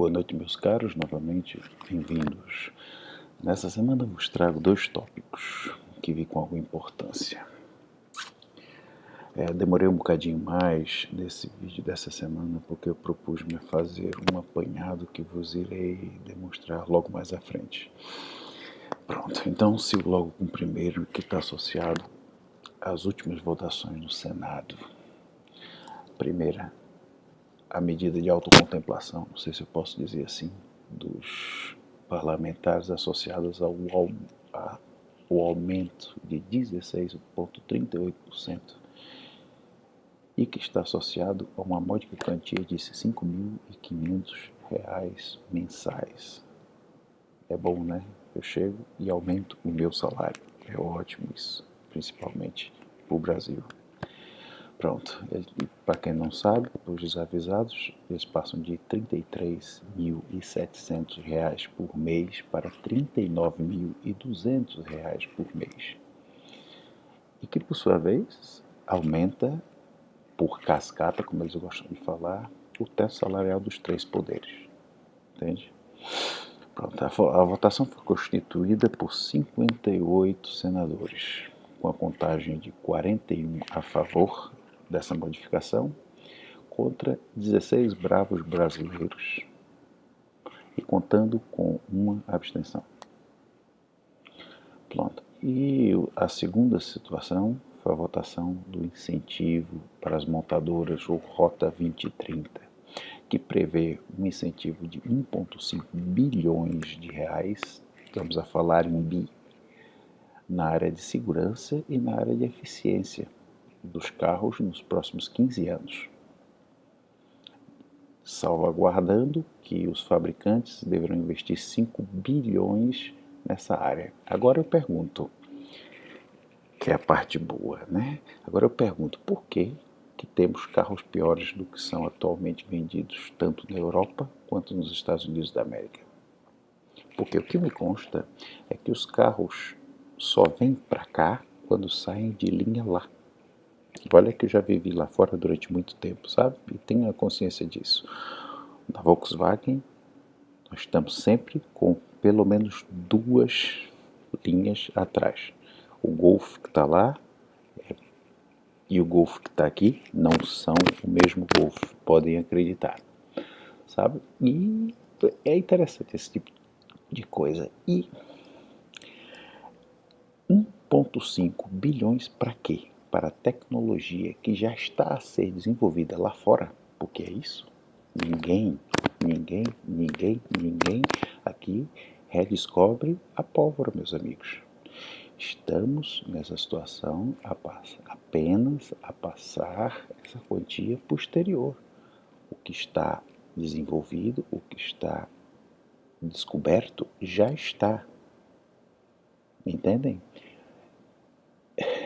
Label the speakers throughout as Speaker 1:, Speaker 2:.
Speaker 1: Boa noite, meus caros, novamente bem-vindos. Nessa semana vos trago dois tópicos que vi com alguma importância. É, demorei um bocadinho mais nesse vídeo dessa semana porque eu propus-me fazer um apanhado que vos irei demonstrar logo mais à frente. Pronto, então sigo logo com o primeiro que está associado às últimas votações no Senado. Primeira, a medida de autocontemplação, não sei se eu posso dizer assim, dos parlamentares associadas ao, ao, ao aumento de 16,38% e que está associado a uma módica quantia de R$ 5.500 mensais. É bom, né? Eu chego e aumento o meu salário. É ótimo isso, principalmente para o Brasil. Pronto, para quem não sabe, os desavisados, eles passam de R$ 33.700 por mês para R$ 39.200 por mês. E que, por sua vez, aumenta por cascata, como eles gostam de falar, o teto salarial dos três poderes. Entende? Pronto, a, votação foi constituída por 58 senadores, com a contagem de 41 a favor dessa modificação contra 16 bravos brasileiros e contando com uma abstenção. Pronto. E a segunda situação foi a votação do incentivo para as montadoras, ou Rota 2030, que prevê um incentivo de 1,5 bilhões de reais, estamos a falar em bi, na área de segurança e na área de eficiência dos carros nos próximos 15 anos, salvaguardando que os fabricantes deverão investir 5 bilhões nessa área. Agora eu pergunto, que é a parte boa, né? Agora eu pergunto, por que que temos carros piores do que são atualmente vendidos tanto na Europa quanto nos Estados Unidos da América? Porque o que me consta é que os carros só vêm para cá quando saem de linha lá. Olha que eu já vivi lá fora durante muito tempo, sabe? E tenho a consciência disso. Na Volkswagen, nós estamos sempre com pelo menos duas linhas atrás. O Golf que está lá é, e o Golf que está aqui não são o mesmo Golf, podem acreditar, sabe? E é interessante esse tipo de coisa. E 1,5 bilhões para quê? Para a tecnologia que já está a ser desenvolvida lá fora, porque é isso. Ninguém, ninguém, ninguém, ninguém aqui redescobre a pólvora, meus amigos. Estamos nessa situação a apenas a passar essa quantia posterior. O que está desenvolvido, o que está descoberto, já está. Entendem?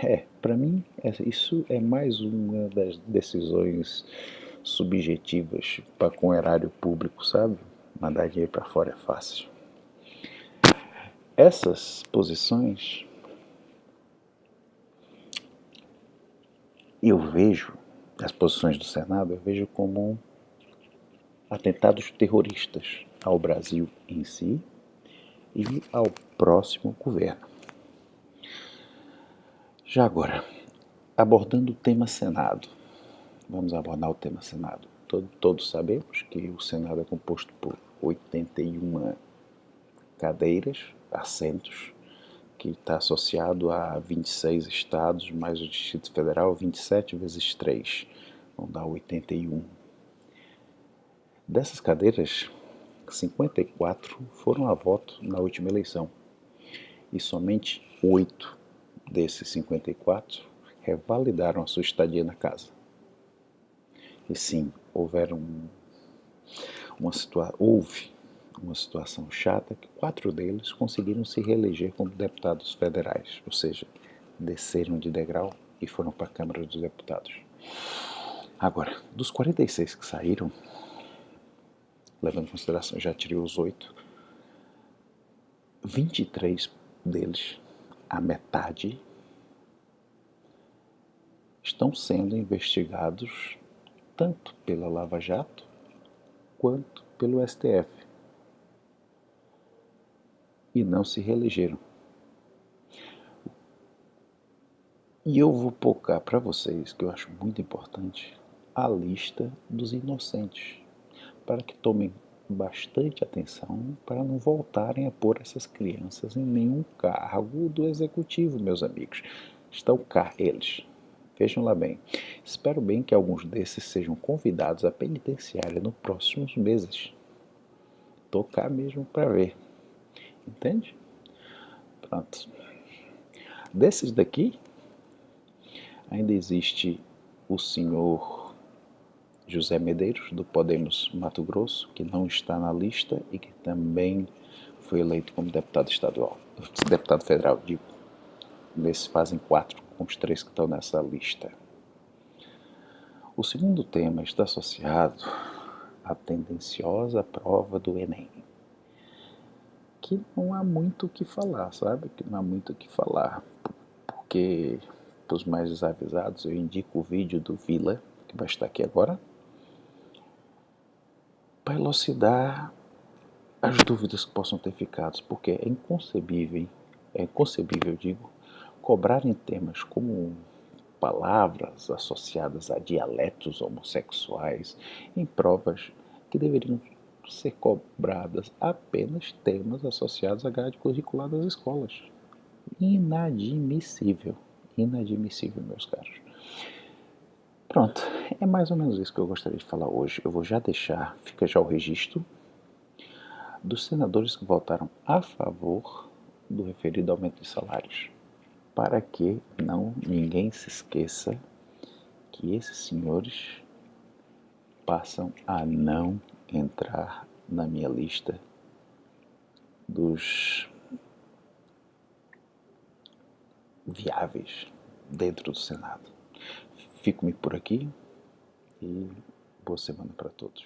Speaker 1: É, para mim, isso é mais uma das decisões subjetivas para com o erário público, sabe? Mandar dinheiro para fora é fácil. Essas posições eu vejo, as posições do Senado, eu vejo como atentados terroristas ao Brasil em si e ao próximo governo. Já agora, abordando o tema Senado. Vamos abordar o tema Senado. Todo, todos sabemos que o Senado é composto por 81 cadeiras, assentos, que está associado a 26 estados, mais o Distrito Federal, 27 vezes 3, vão dar 81. Dessas cadeiras, 54 foram a voto na última eleição e somente 8 desses 54 revalidaram a sua estadia na casa. E sim, houveram uma situa houve uma situação chata que quatro deles conseguiram se reeleger como deputados federais, ou seja, desceram de degrau e foram para a Câmara dos Deputados. Agora, dos 46 que saíram, levando em consideração, já tirei os oito, 23 deles a metade estão sendo investigados tanto pela Lava Jato quanto pelo STF e não se reelegeram. E eu vou focar para vocês, que eu acho muito importante, a lista dos inocentes, para que tomem bastante atenção para não voltarem a pôr essas crianças em nenhum cargo do executivo, meus amigos. Estão cá eles. Vejam lá bem. Espero bem que alguns desses sejam convidados à penitenciária nos próximos meses. Estou cá mesmo para ver. Entende? Pronto. Desses daqui, ainda existe o senhor José Medeiros, do Podemos Mato Grosso, que não está na lista e que também foi eleito como deputado estadual, deputado federal, digo. Nesses fazem quatro com os três que estão nessa lista. O segundo tema está associado à tendenciosa prova do Enem, que não há muito o que falar, sabe? Que não há muito o que falar, porque para os mais desavisados eu indico o vídeo do Vila, que vai estar aqui agora, para elucidar as dúvidas que possam ter ficado, porque é inconcebível, é inconcebível, digo, cobrarem temas como palavras associadas a dialetos homossexuais em provas que deveriam ser cobradas apenas temas associados à grade curricular das escolas. Inadmissível, inadmissível, meus caros. Pronto, é mais ou menos isso que eu gostaria de falar hoje. Eu vou já deixar, fica já o registro dos senadores que votaram a favor do referido aumento de salários para que não ninguém se esqueça que esses senhores passam a não entrar na minha lista dos viáveis dentro do Senado. Fico-me por aqui e boa semana para todos.